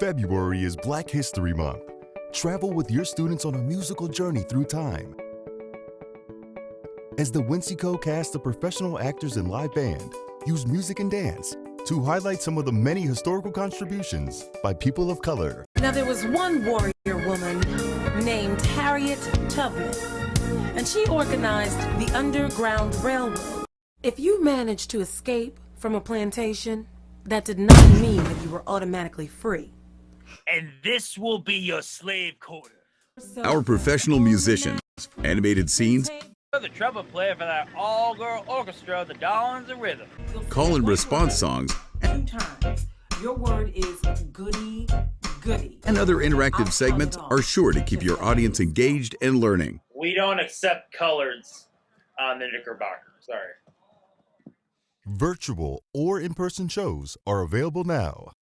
February is Black History Month. Travel with your students on a musical journey through time. As the Winseco cast of professional actors and live band use music and dance to highlight some of the many historical contributions by people of color. Now there was one warrior woman named Harriet Tubman, and she organized the Underground Railroad. If you managed to escape from a plantation, that did not mean that you were automatically free. And this will be your slave quarter. Our professional musicians, animated scenes, the trumpet player for that all-girl orchestra, the Darlings of Rhythm. call and response songs, Two times. Your word is goody goody. and other interactive segments are sure to keep your audience engaged and learning. We don't accept coloreds on the Knickerbocker. Sorry. Virtual or in person shows are available now.